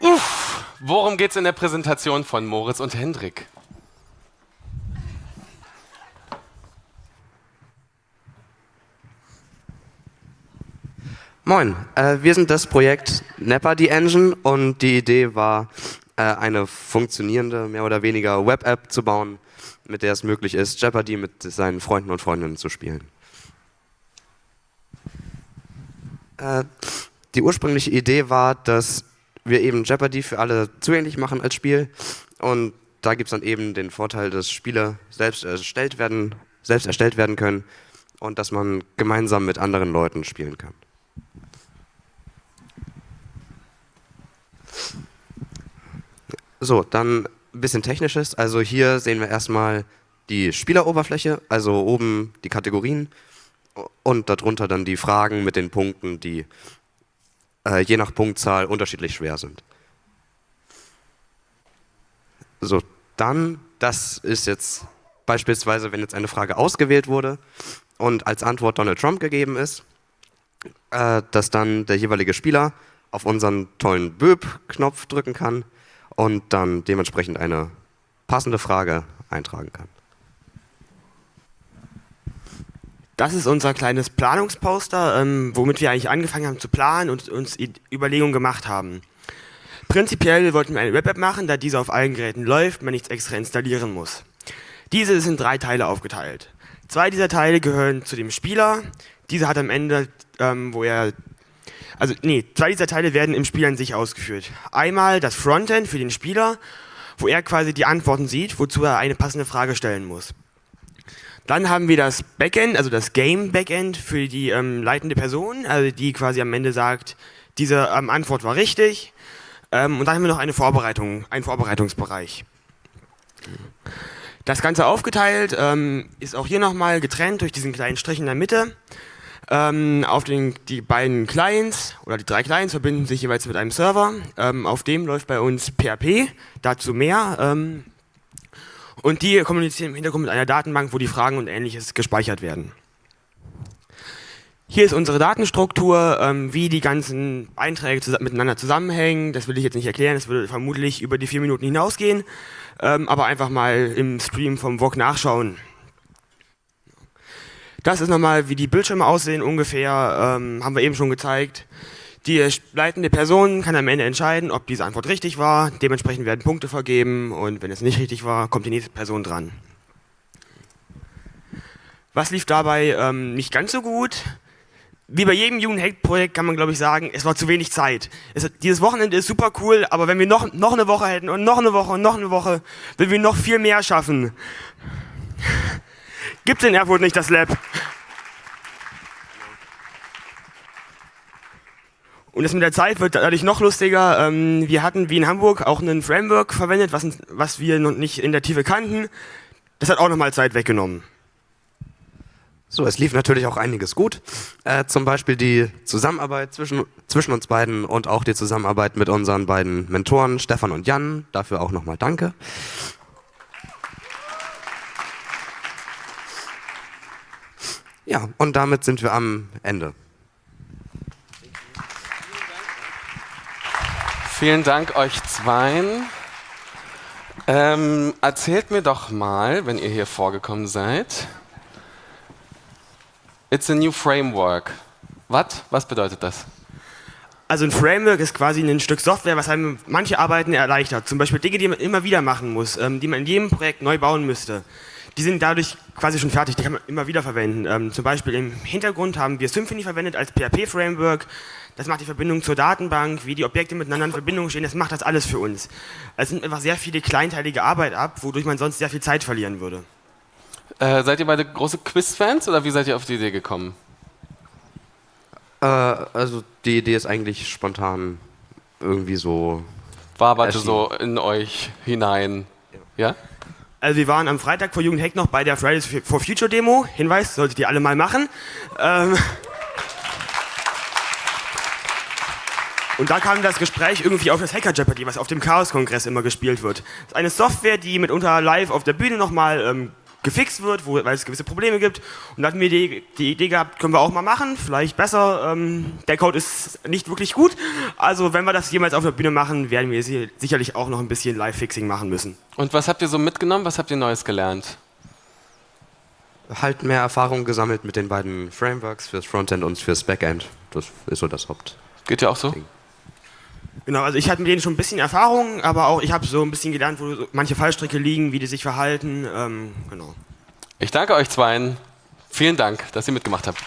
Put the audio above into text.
Uff, worum geht es in der Präsentation von Moritz und Hendrik? Moin, äh, wir sind das Projekt Nepper die Engine und die Idee war, äh, eine funktionierende, mehr oder weniger Web-App zu bauen, mit der es möglich ist, Jeopardy mit seinen Freunden und Freundinnen zu spielen. Äh, die ursprüngliche Idee war, dass wir eben Jeopardy für alle zugänglich machen als Spiel und da gibt es dann eben den Vorteil, dass Spiele selbst erstellt werden, selbst erstellt werden können und dass man gemeinsam mit anderen Leuten spielen kann. So, dann ein bisschen technisches. Also hier sehen wir erstmal die Spieleroberfläche, also oben die Kategorien und darunter dann die Fragen mit den Punkten, die äh, je nach Punktzahl unterschiedlich schwer sind. So, dann, das ist jetzt beispielsweise, wenn jetzt eine Frage ausgewählt wurde und als Antwort Donald Trump gegeben ist, äh, dass dann der jeweilige Spieler auf unseren tollen Böb-Knopf drücken kann und dann dementsprechend eine passende Frage eintragen kann. Das ist unser kleines Planungsposter, ähm, womit wir eigentlich angefangen haben zu planen und uns Überlegungen gemacht haben. Prinzipiell wollten wir eine Web-App machen, da diese auf allen Geräten läuft, man nichts extra installieren muss. Diese ist in drei Teile aufgeteilt. Zwei dieser Teile gehören zu dem Spieler. Dieser hat am Ende, ähm, wo er also nee, zwei dieser Teile werden im Spiel an sich ausgeführt. Einmal das Frontend für den Spieler, wo er quasi die Antworten sieht, wozu er eine passende Frage stellen muss. Dann haben wir das Backend, also das Game Backend für die ähm, leitende Person, also die quasi am Ende sagt, diese ähm, Antwort war richtig. Ähm, und dann haben wir noch eine Vorbereitung, einen Vorbereitungsbereich. Das Ganze aufgeteilt ähm, ist auch hier nochmal getrennt durch diesen kleinen Strich in der Mitte. Ähm, auf den, die beiden Clients oder die drei Clients verbinden sich jeweils mit einem Server. Ähm, auf dem läuft bei uns PHP, dazu mehr. Ähm, und die kommunizieren im Hintergrund mit einer Datenbank, wo die Fragen und ähnliches gespeichert werden. Hier ist unsere Datenstruktur, ähm, wie die ganzen Einträge zus miteinander zusammenhängen. Das will ich jetzt nicht erklären, das würde vermutlich über die vier Minuten hinausgehen. Ähm, aber einfach mal im Stream vom VOG nachschauen. Das ist nochmal, wie die Bildschirme aussehen ungefähr, ähm, haben wir eben schon gezeigt. Die leitende Person kann am Ende entscheiden, ob diese Antwort richtig war. Dementsprechend werden Punkte vergeben und wenn es nicht richtig war, kommt die nächste Person dran. Was lief dabei ähm, nicht ganz so gut? Wie bei jedem Jugendhack-Projekt kann man, glaube ich, sagen, es war zu wenig Zeit. Es, dieses Wochenende ist super cool, aber wenn wir noch, noch eine Woche hätten und noch eine Woche und noch eine Woche, würden wir noch viel mehr schaffen. Gibt in Erfurt nicht das Lab? Und das mit der Zeit wird dadurch noch lustiger. Ähm, wir hatten wie in Hamburg auch ein Framework verwendet, was, was wir noch nicht in der Tiefe kannten. Das hat auch nochmal Zeit weggenommen. So, es lief natürlich auch einiges gut. Äh, zum Beispiel die Zusammenarbeit zwischen, zwischen uns beiden und auch die Zusammenarbeit mit unseren beiden Mentoren Stefan und Jan. Dafür auch nochmal danke. Ja, und damit sind wir am Ende. Vielen Dank euch zweien. Ähm, erzählt mir doch mal, wenn ihr hier vorgekommen seid. It's a new framework. Was? Was bedeutet das? Also ein Framework ist quasi ein Stück Software, was einem manche Arbeiten erleichtert. Zum Beispiel Dinge, die man immer wieder machen muss, ähm, die man in jedem Projekt neu bauen müsste die sind dadurch quasi schon fertig, die kann man immer wieder verwenden. Ähm, zum Beispiel im Hintergrund haben wir Symfony verwendet als PHP-Framework. Das macht die Verbindung zur Datenbank, wie die Objekte miteinander in Verbindung stehen, das macht das alles für uns. Es sind einfach sehr viele kleinteilige Arbeit ab, wodurch man sonst sehr viel Zeit verlieren würde. Äh, seid ihr beide große Quiz-Fans oder wie seid ihr auf die Idee gekommen? Äh, also die Idee ist eigentlich spontan irgendwie so. Waberte so in euch hinein. ja? ja? Also wir waren am Freitag vor Jugendhack noch bei der Fridays for Future Demo. Hinweis, solltet ihr alle mal machen. Ähm Und da kam das Gespräch irgendwie auf das Hacker Jeopardy, was auf dem Chaos-Kongress immer gespielt wird. Das ist eine Software, die mitunter live auf der Bühne nochmal ähm, gefixt wird, wo, weil es gewisse Probleme gibt. Und da hatten wir die, die, Idee gehabt, können wir auch mal machen, vielleicht besser. Ähm, der Code ist nicht wirklich gut. Also wenn wir das jemals auf der Bühne machen, werden wir sicherlich auch noch ein bisschen Live-Fixing machen müssen. Und was habt ihr so mitgenommen? Was habt ihr Neues gelernt? Halt mehr Erfahrung gesammelt mit den beiden Frameworks fürs Frontend und fürs Backend. Das ist so das Haupt. Geht ja auch so? Ding. Genau, also ich hatte mit denen schon ein bisschen Erfahrung, aber auch ich habe so ein bisschen gelernt, wo manche Fallstricke liegen, wie die sich verhalten. Ähm, genau. Ich danke euch zweien. Vielen Dank, dass ihr mitgemacht habt.